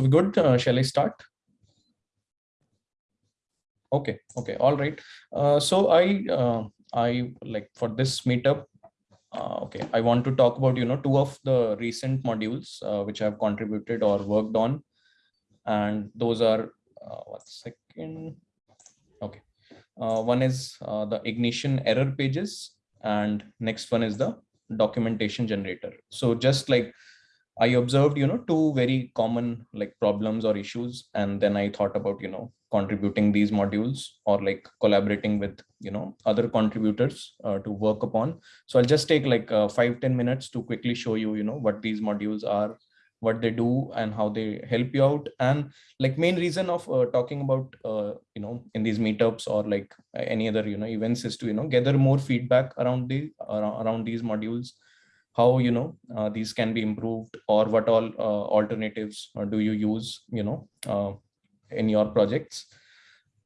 So good. Uh, shall I start? Okay. Okay. All right. Uh, so I uh, I like for this meetup. Uh, okay, I want to talk about you know two of the recent modules uh, which I've contributed or worked on, and those are uh, one second. Okay, one is the ignition error pages, and next one is the documentation generator. So just like I observed, you know, two very common like problems or issues, and then I thought about, you know, contributing these modules or like collaborating with, you know, other contributors uh, to work upon. So I'll just take like uh, five ten minutes to quickly show you, you know, what these modules are, what they do and how they help you out. And like main reason of uh, talking about, uh, you know, in these meetups or like any other, you know, events is to, you know, gather more feedback around the around, around these modules how you know uh, these can be improved or what all uh, alternatives uh, do you use you know uh, in your projects?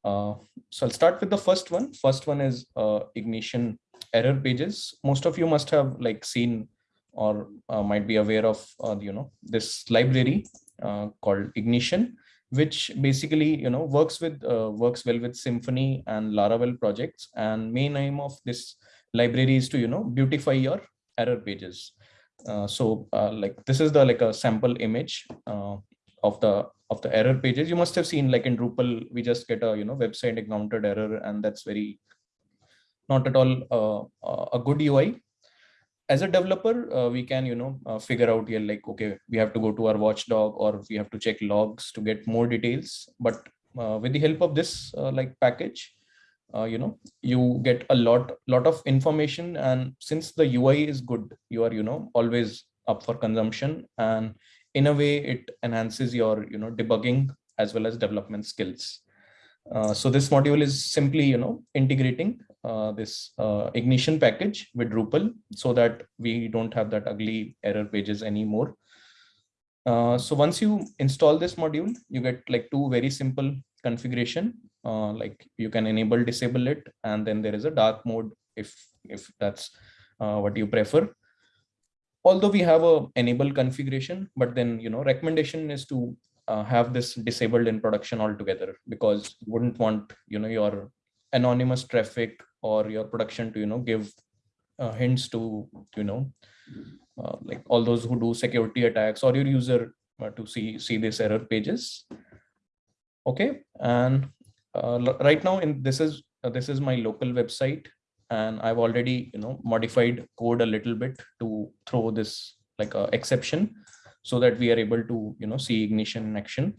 Uh, so i'll start with the first one. First one is uh, ignition error pages. Most of you must have like seen or might be aware of you know this library called ignition which basically you know works with works well with symfony and laravel projects. And main aim of this library is to you know beautify your error pages. Uh, so uh, like this is the like a sample image uh, of the of the error pages. You must have seen like in Drupal, we just get a you know website encountered error, and that's very not at all uh, uh, a good UI. As a developer, uh, we can you know figure out here like okay, we have to go to our watchdog or we have to check logs to get more details. But with the help of this like package, uh, you know you get a lot lot of information. And since the ui is good you are you know always up for consumption. And in a way it enhances your you know debugging as well as development skills. Uh, so this module is simply you know integrating uh, this uh, ignition package with drupal so that we don't have that ugly error pages anymore. Uh, so once you install this module you get like two very simple configuration uh, like you can enable disable it and then there is a dark mode if if that's uh, what you prefer. Although we have a enable configuration but then you know recommendation is to uh, have this disabled in production altogether because you wouldn't want you know your anonymous traffic or your production to you know give uh, hints to you know uh, like all those who do security attacks or your user to see see these error pages. Okay and right now in this is uh, this is my local website and i've already you know modified code a little bit to throw this like a exception so that we are able to you know see ignition in action.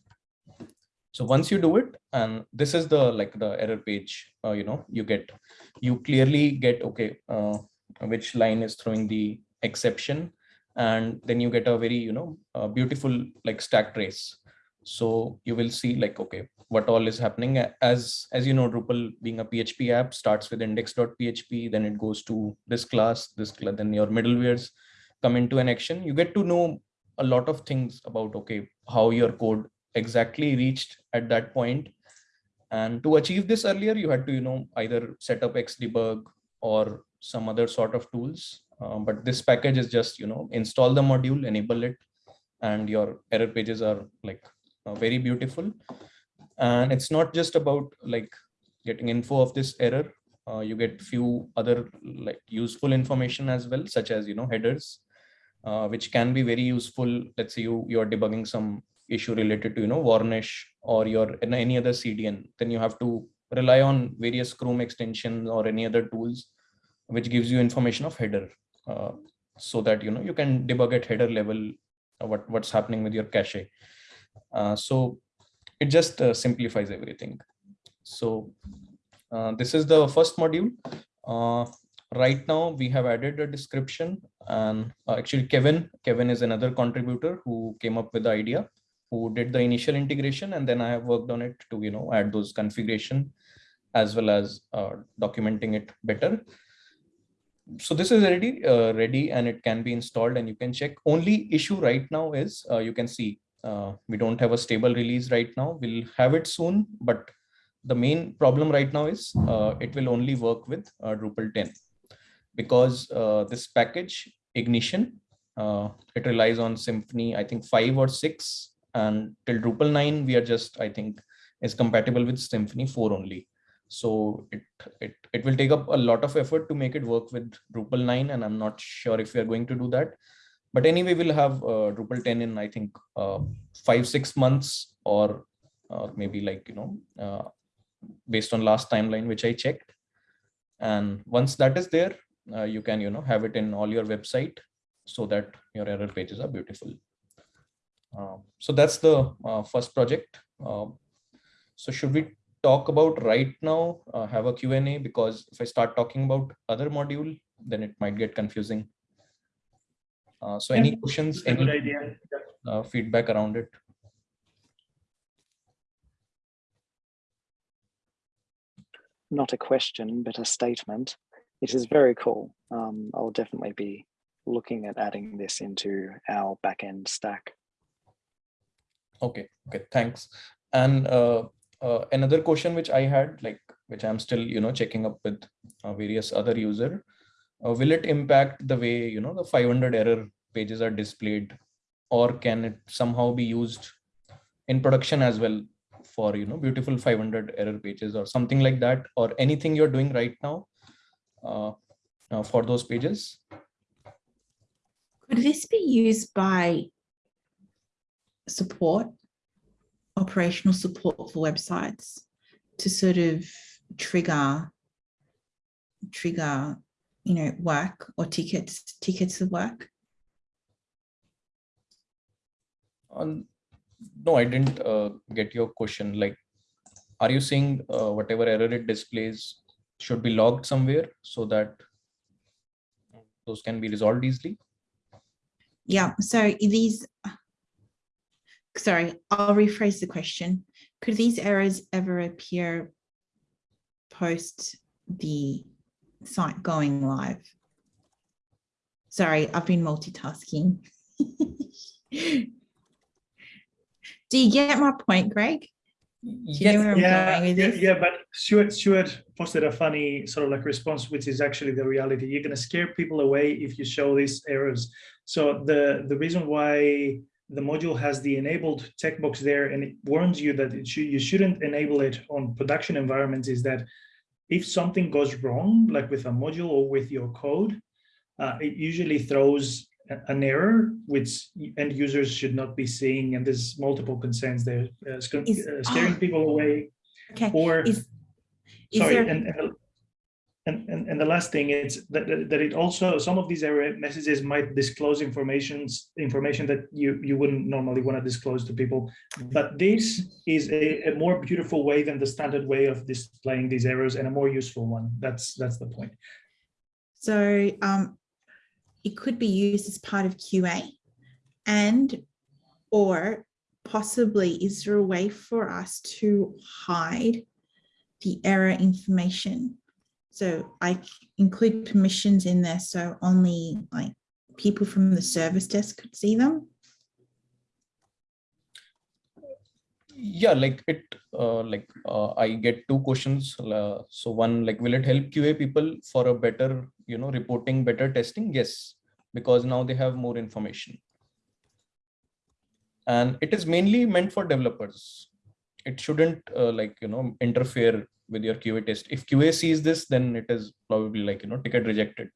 So once you do it and this is the like the error page uh, you know you get you clearly get okay uh, which line is throwing the exception. And then you get a very you know uh, beautiful like stack trace so you will see like okay what all is happening. As as you know drupal being a php app starts with index.php then it goes to this class this class then your middlewares come into an action. You get to know a lot of things about okay how your code exactly reached at that point. And to achieve this earlier you had to you know either set up xdebug or some other sort of tools. Um, but this package is just you know install the module enable it and your error pages are like very beautiful. And it's not just about like getting info of this error. Uh, you get few other like useful information as well such as you know headers uh, which can be very useful. Let's say you you're debugging some issue related to you know varnish or your any other cdn. Then you have to rely on various chrome extensions or any other tools which gives you information of header uh, so that you know you can debug at header level uh, what what's happening with your cache. uh, so it just uh, simplifies everything. So uh, this is the first module. right now we have added a description and actually Kevin, Kevin is another contributor who came up with the idea who did the initial integration and then I have worked on it to you know add those configuration as well as uh, documenting it better. So this is already uh, ready and it can be installed and you can check. Only issue right now is uh, you can see uh, we don't have a stable release right now. We'll have it soon, but the main problem right now is uh, it will only work with uh, Drupal 10 because uh, this package ignition, uh, it relies on Symfony, I think five or six, and till Drupal 9, we are just, I think, is compatible with Symfony 4 only. So it, it, it will take up a lot of effort to make it work with Drupal 9, and I'm not sure if we are going to do that. But anyway, we'll have uh, Drupal 10 in, I think, uh, five, six months or uh, maybe like, you know, uh, based on last timeline, which I checked. And once that is there, uh, you can, you know, have it in all your website so that your error pages are beautiful. Uh, so that's the uh, first project. Uh, so should we talk about right now, have a Q&A because if I start talking about other module, then it might get confusing. Uh, so any questions, any uh, feedback around it? Not a question, but a statement. It is very cool. Um, I'll definitely be looking at adding this into our backend stack. Okay, okay, thanks. And uh, uh, another question which I had, like which I'm still, you know, checking up with uh, various other user, uh, will it impact the way, you know, the 500 error pages are displayed or can it somehow be used in production as well for, you know, beautiful 500 error pages or something like that or anything you're doing right now uh, uh, for those pages? Could this be used by support, operational support for websites to sort of trigger, trigger, you know, work or tickets, tickets of work? Um, no, I didn't uh, get your question. Like, are you saying uh, whatever error it displays should be logged somewhere so that those can be resolved easily? Yeah, so these, sorry, I'll rephrase the question. Could these errors ever appear post the site going live? Sorry, I've been multitasking. Do you get my point, Greg? Yes. yeah, yeah, yeah, but Stuart, Stuart posted a funny sort of like response, which is actually the reality. You're going to scare people away if you show these errors. So the, the reason why the module has the enabled text box there and it warns you that it should, you shouldn't enable it on production environments is that if something goes wrong, like with a module or with your code, uh, it usually throws an error which end users should not be seeing and there's multiple concerns there uh, sc Is- uh, scaring ah. people away Okay, or is, is sorry there, and, and and, and the last thing is that, that that it also some of these error messages might disclose informations information that you you wouldn't normally want to disclose to people. But this is a, a more beautiful way than the standard way of displaying these errors and a more useful one. That's that's the point. So um, it could be used as part of QA and or possibly is there a way for us to hide the error information? So I include permissions in there so only like people from the service desk could see them. yeah like it uh, like uh, i get two questions uh, so one like will it help qa people for a better you know reporting better testing yes because now they have more information. And it is mainly meant for developers. It shouldn't uh, like you know interfere with your qa test. If qa sees this then it is probably like you know ticket rejected.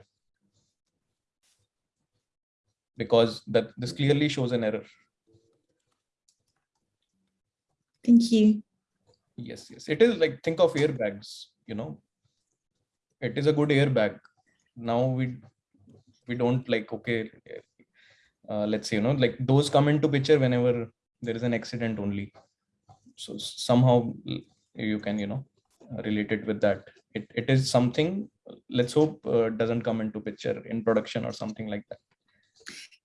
Because that this clearly shows an error. Thank you. yes yes. It is like think of airbags you know. It is a good airbag. Now we we don't like okay uh, let's say you know like those come into picture whenever there is an accident only so somehow you can you know relate it with that it, it is something let's hope uh, doesn't come into picture in production or something like that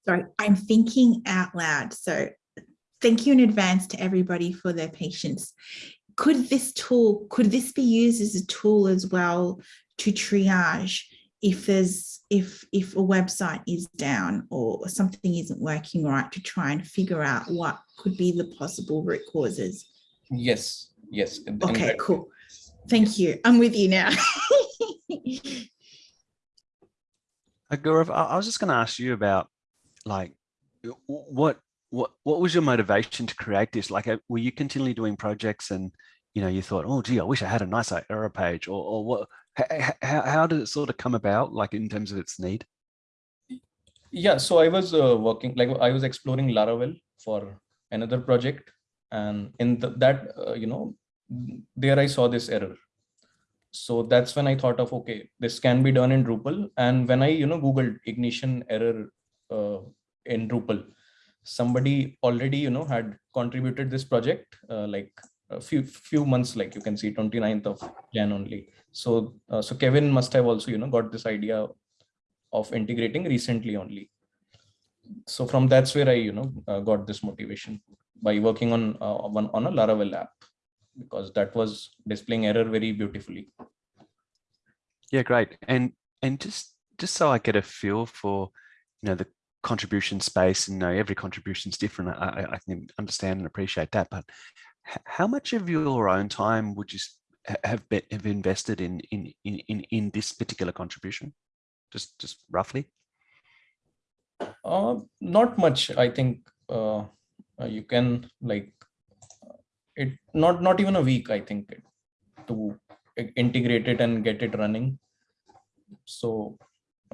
Sorry, I'm thinking out loud. So thank you in advance to everybody for their patience. Could this tool, could this be used as a tool as well to triage if there's, if, if a website is down or something isn't working right to try and figure out what could be the possible root causes? yes yes in- in Okay, that- cool. Thank you. I'm with you now. Uh, Gaurav, I, I was just going to ask you about like what what what was your motivation to create this? Like, uh, were you continually doing projects and you know you thought, oh gee, I wish I had a nicer error page, or or what? How how did it sort of come about, like in terms of its need? Yeah, so I was uh, working like I was exploring Laravel for another project, and in the, that uh, you know there I saw this error. So that's when I thought of okay, this can be done in Drupal. And when I you know googled ignition error uh, in Drupal, somebody already you know had contributed this project uh, like a few few months like you can see 29th of jan only. So uh, so kevin must have also you know got this idea of integrating recently only. So from that's where i you know uh, got this motivation by working on uh, one on a laravel app because that was displaying error very beautifully. Yeah great. And and just just so i get a feel for you know the contribution space and you know, every contribution is different. I, I, can understand and appreciate that, but how much of your own time would you have, be, have invested in, in, in, in this particular contribution? Just, just roughly? Uh, not much. I think uh, uh you can like it, not, not even a week, I think to integrate it and get it running. So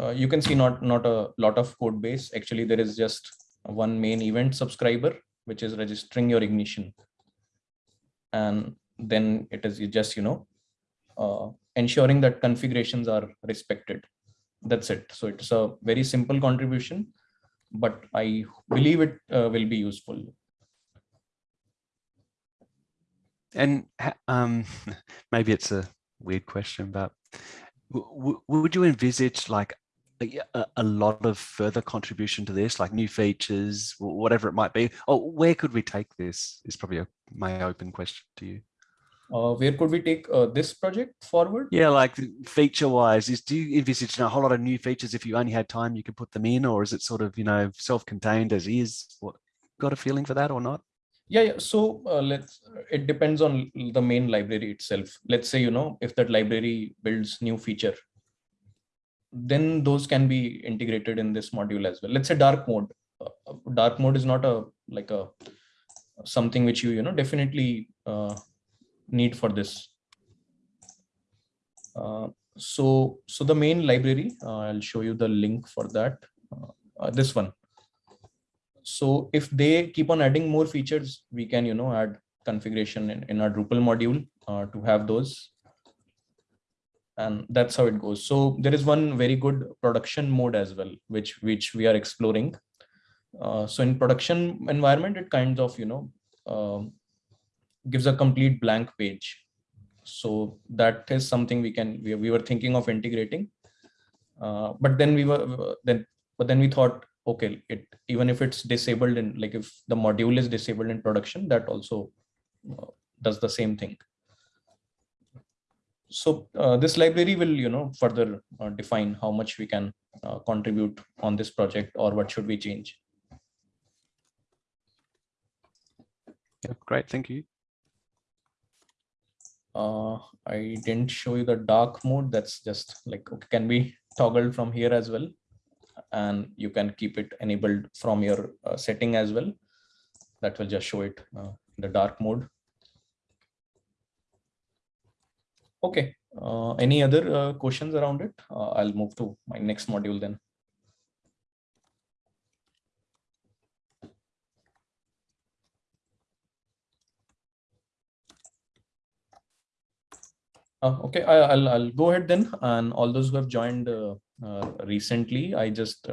uh, you can see not not a lot of code base actually there is just one main event subscriber which is registering your ignition and then it is just you know uh, ensuring that configurations are respected. That's it. So it's a very simple contribution but i believe it uh, will be useful. And um maybe it's a weird question but would you envisage like a, a, lot of further contribution to this, like new features, whatever it might be? Or where could we take this is probably a, my open question to you. Uh, where could we take uh, this project forward? Yeah, like feature wise, is do you envisage a whole lot of new features? If you only had time, you could put them in, or is it sort of you know self-contained as is? What got a feeling for that or not? Yeah, yeah. So uh, let's. It depends on the main library itself. Let's say you know if that library builds new feature, then those can be integrated in this module as well. Let's say dark mode. Uh, dark mode is not a like a something which you you know definitely uh, need for this. Uh, so so the main library, uh, I'll show you the link for that. Uh, uh, this one. So if they keep on adding more features, we can you know add configuration in, in our Drupal module to have those and that's how it goes. So there is one very good production mode as well which which we are exploring. Uh, so in production environment it kind of you know uh, gives a complete blank page. So that is something we can we, we were thinking of integrating. Uh, but then we were then but then we thought okay it even if it's disabled in like if the module is disabled in production that also uh, does the same thing so uh, this library will you know further uh, define how much we can uh, contribute on this project or what should we change. Yeah great. Thank you. Uh, i didn't show you the dark mode. That's just like okay, can be toggled from here as well? And you can keep it enabled from your uh, setting as well. That will just show it uh, the dark mode Okay. Uh, any other uh, questions around it? Uh, I'll move to my next module then. Uh, okay, I, will I'll go ahead then. And all those who have joined uh, uh, recently, I just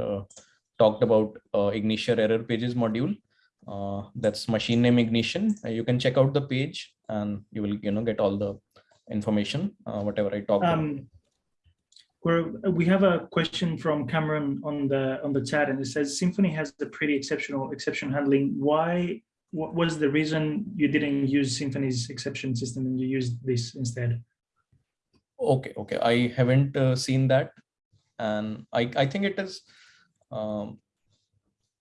talked about Ignition error pages module. that's machine name ignition. you can check out the page and you will you know get all the information, uh, whatever I talked um, We're, we have a question from Cameron on the on the chat, and it says Symfony has a pretty exceptional exception handling. Why? What was the reason you didn't use Symfony's exception system and you used this instead? Okay, okay, I haven't uh, seen that, and I I think it is. Um,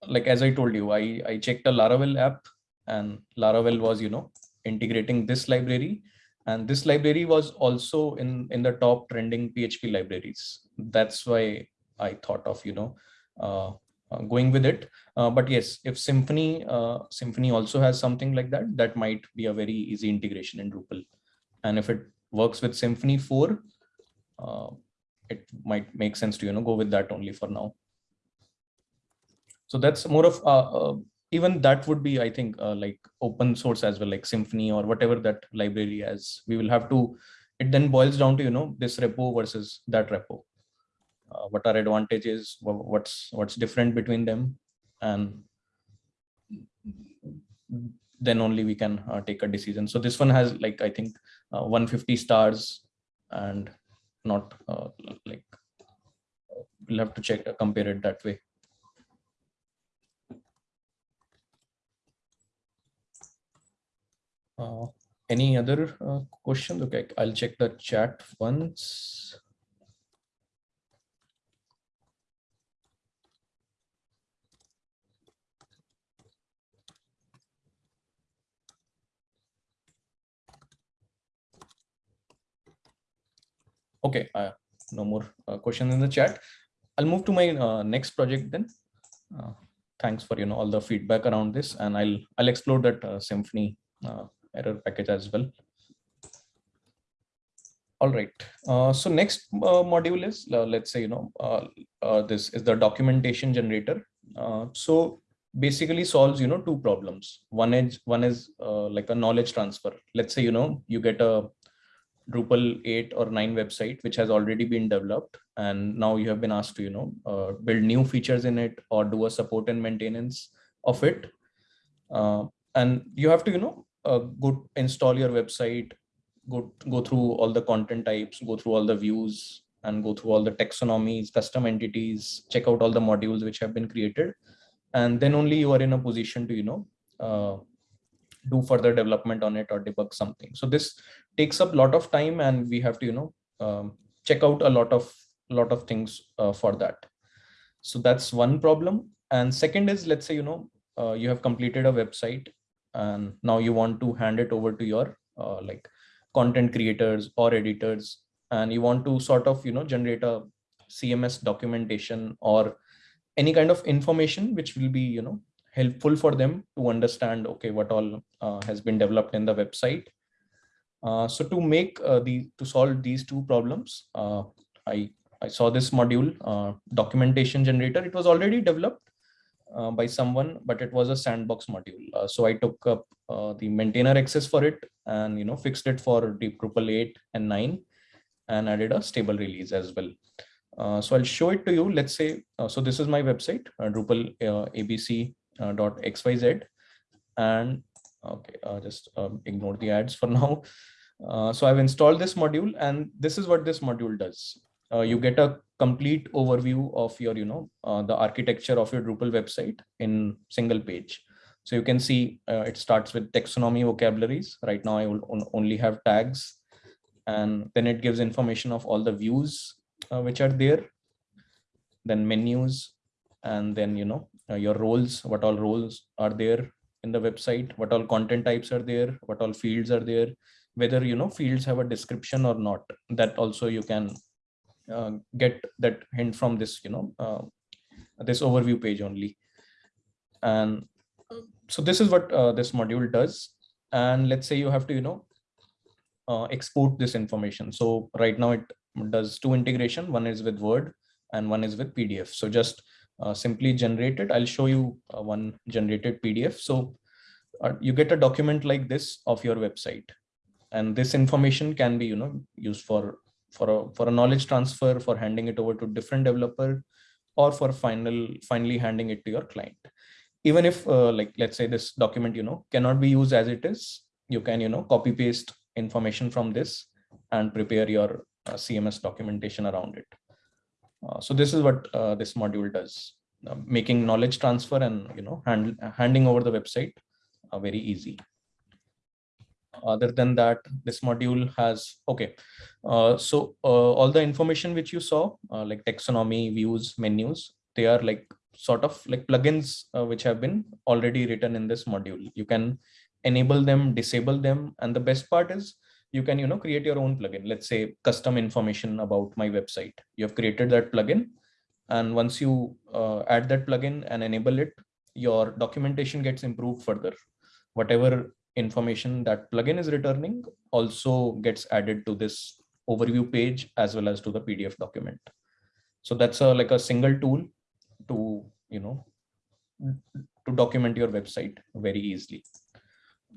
like as I told you, I I checked a Laravel app, and Laravel was you know integrating this library and this library was also in, in the top trending PHP libraries. That's why I thought of, you know, uh, uh, going with it. Uh, but yes, if Symfony, uh, Symfony also has something like that, that might be a very easy integration in Drupal. And if it works with Symfony 4, uh, it might make sense to you know go with that only for now. So that's more of uh, uh, even that would be I think uh, like open source as well, like Symfony or whatever that library has. We will have to. It then boils down to you know this repo versus that repo. Uh, what are advantages? What's what's different between them, and then only we can uh, take a decision. So this one has like I think uh, 150 stars and not uh, like we'll have to check compare it that way. Any other uh, questions? Okay, I'll check the chat once. Okay, uh, no more uh, questions in the chat. I'll move to my uh, next project then. Uh, thanks for you know all the feedback around this, and I'll I'll explore that uh, Symfony uh, error package as well. All right. Uh, so next uh, module is uh, let's say you know uh, uh, this is the documentation generator. Uh, so basically solves you know two problems. One is one is like a knowledge transfer. Let's say you know you get a Drupal 8 or 9 website which has already been developed and now you have been asked to you know build new features in it or do a support and maintenance of it and you have to you know uh, go install your website go go through all the content types go through all the views and go through all the taxonomies custom entities check out all the modules which have been created. And then only you are in a position to you know uh, do further development on it or debug something. So this takes up a lot of time and we have to you know um, check out a lot of lot of things uh, for that. So that's one problem. And second is let's say you know uh, you have completed a website and now you want to hand it over to your uh, like content creators or editors. And you want to sort of you know generate a cms documentation or any kind of information which will be you know helpful for them to understand okay what all uh, has been developed in the website. Uh, so to make uh, the to solve these two problems uh, i i saw this module uh, documentation generator. It was already developed uh, by someone but it was a sandbox module. Uh, so i took up uh, the maintainer access for it and you know fixed it for deep drupal 8 and 9 and added a stable release as well. Uh, so i'll show it to you. Let's say uh, so this is my website uh, drupal abc dot xyz and okay just um, ignore the ads for now. So i've installed this module and this is what this module does. You get a complete overview of your you know uh, the architecture of your drupal website in single page. So you can see uh, it starts with taxonomy vocabularies. Right now i will on- only have tags. And then it gives information of all the views uh, which are there. Then menus. And then you know uh, your roles what all roles are there in the website what all content types are there what all fields are there whether you know fields have a description or not. That also you can get that hint from this you know uh, this overview page only. And so this is what uh, this module does. And let's say you have to you know uh, export this information. So right now it does two integration. One is with word and one is with pdf so just uh, simply generate it. I'll show you uh, one generated pdf so uh, you get a document like this of your website. And this information can be you know used for for a for a knowledge transfer for handing it over to different developer or for final finally handing it to your client. Even if uh, like let's say this document you know cannot be used as it is you can you know copy paste information from this and prepare your uh, cms documentation around it. Uh, so this is what uh, this module does. Uh, making knowledge transfer and you know hand, handing over the website uh, very easy other than that this module has okay. Uh, so uh, all the information which you saw uh, like taxonomy views menus they are like sort of like plugins uh, which have been already written in this module. You can enable them disable them and the best part is you can you know create your own plugin. Let's say custom information about my website. You have created that plugin and once you uh, add that plugin and enable it your documentation gets improved further. Whatever information that plugin is returning also gets added to this overview page as well as to the pdf document. So that's a like a single tool to you know to document your website very easily.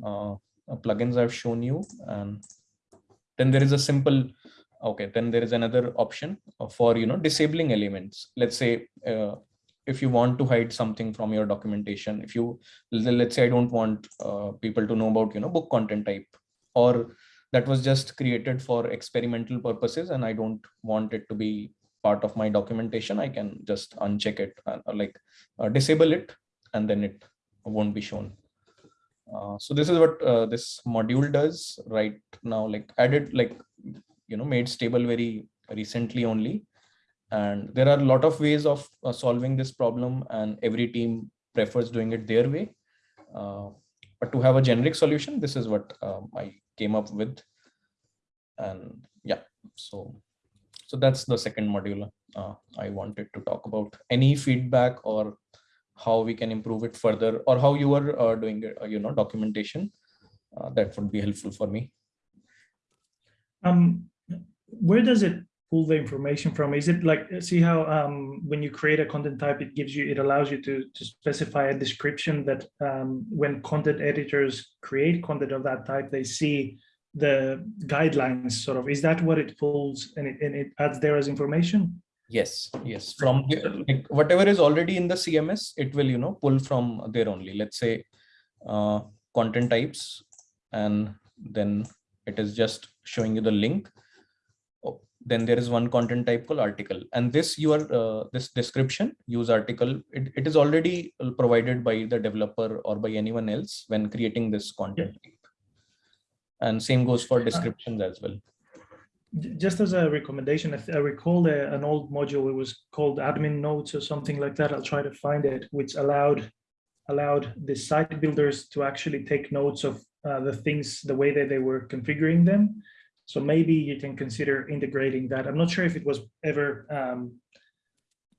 Uh, uh, plugins i've shown you and then there is a simple okay then there is another option for you know disabling elements. Let's say uh, if you want to hide something from your documentation if you let's say i don't want uh, people to know about you know book content type or that was just created for experimental purposes and i don't want it to be part of my documentation i can just uncheck it uh, like uh, disable it and then it won't be shown. Uh, so this is what uh, this module does right now like added like you know made stable very recently only and there are a lot of ways of uh, solving this problem and every team prefers doing it their way. Uh, but to have a generic solution this is what um, i came up with. And yeah so so that's the second module uh, i wanted to talk about. Any feedback or how we can improve it further or how you are uh, doing it, uh, you know documentation uh, that would be helpful for me. Um, where does it pull the information from? Is it like, see how um, when you create a content type, it gives you, it allows you to, to specify a description that um, when content editors create content of that type, they see the guidelines sort of, is that what it pulls and it, and it adds there as information? yes yes from like, whatever is already in the cms it will you know pull from there only let's say uh, content types and then it is just showing you the link then there is one content type called article and this your uh, this description use article it, it is already provided by the developer or by anyone else when creating this content type. and same goes for descriptions as well Just as a recommendation, if I recall a- an old module, it was called admin notes or something like that. I'll try to find it, which allowed allowed the site builders to actually take notes of uh, the things, the way that they were configuring them. So maybe you can consider integrating that. I'm not sure if it was ever um,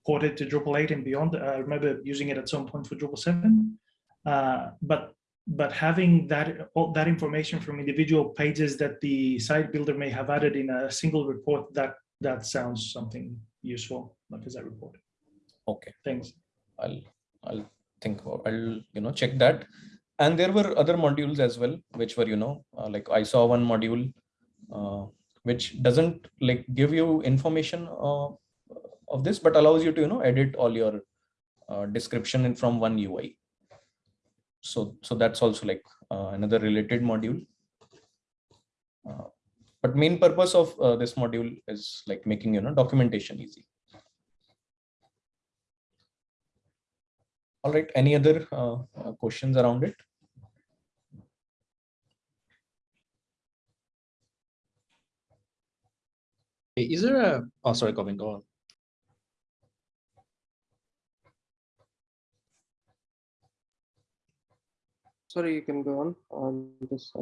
ported to Drupal 8 and beyond. I remember using it at some point for Drupal 7. Uh, but but having that all that information from individual pages that the site builder may have added in a single report, that that sounds something useful, like as a report. okay Thanks. I'll I'll think about I'll you know check that. And there were other modules as well, which were you know uh, like I saw one module which doesn't like give you information uh, of this, but allows you to you know edit all your uh, description from one UI. So so that's also like uh, another related module. Uh, but main purpose of uh, this module is like making you know documentation easy. All right, any other uh, uh, questions around it? Is there a, oh, sorry, Govin, go on. Sorry, you can go on on this.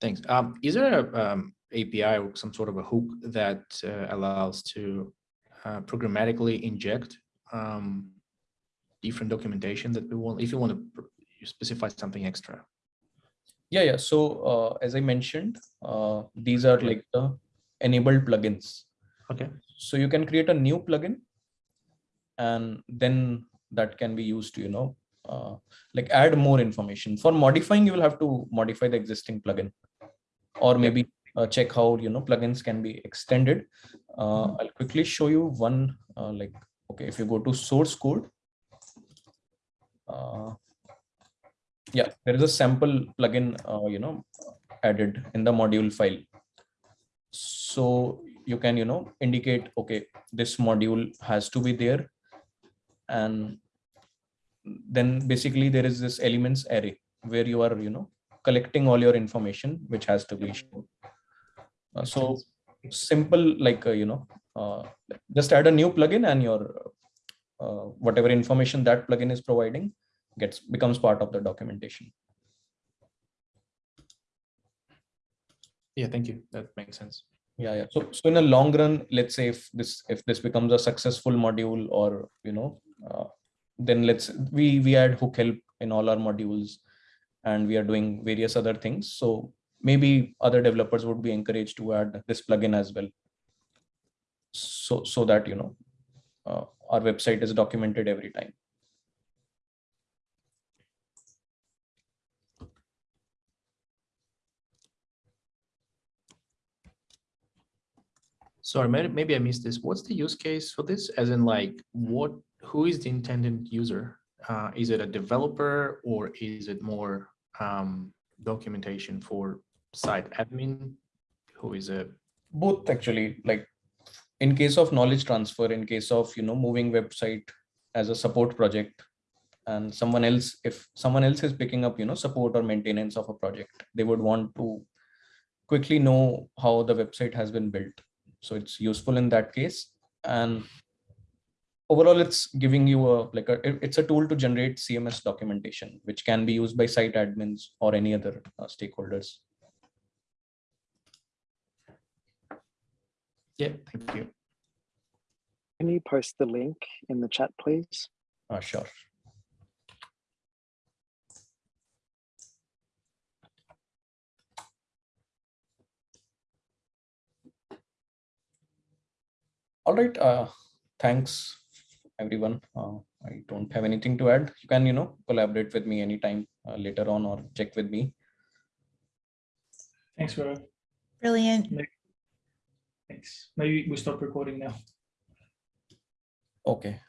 Thanks. Um, is there a um, API or some sort of a hook that uh, allows to uh, programmatically inject um, different documentation that we want, if you want to specify something extra? Yeah, yeah. So uh, as I mentioned, uh, these are like the enabled plugins. Okay. So you can create a new plugin and then that can be used to, you know, uh, like add more information. For modifying, you will have to modify the existing plugin or maybe uh, check how, you know, plugins can be extended. Uh, I'll quickly show you one uh, like, okay, if you go to source code, uh, yeah, there is a sample plugin, uh, you know, added in the module file. So you can, you know, indicate, okay, this module has to be there. And then basically there is this elements array where you are, you know, collecting all your information, which has to be shown. Uh, so simple, like, uh, you know, uh, just add a new plugin and your uh, whatever information that plugin is providing gets becomes part of the documentation. Yeah, thank you. That makes sense. Yeah yeah. So so in a long run let's say if this if this becomes a successful module or you know uh, then let's we we add hook help in all our modules and we are doing various other things. So maybe other developers would be encouraged to add this plugin as well. So so that you know uh, our website is documented every time Sorry, maybe, I missed this. What's the use case for this? As in like, what, who is the intended user? Uh, is it a developer or is it more um, documentation for site admin? Who is it? both actually like in case of knowledge transfer in case of you know moving website as a support project and someone else if someone else is picking up you know support or maintenance of a project they would want to quickly know how the website has been built so it's useful in that case and overall it's giving you a like a it's a tool to generate cms documentation which can be used by site admins or any other uh, stakeholders Yeah, thank you. Can you post the link in the chat, please? uh, sure all right uh thanks everyone uh, i don't have anything to add you can you know collaborate with me anytime uh, later on or check with me Thanks, Vera. Brilliant. Thanks. Maybe we stop recording now. okay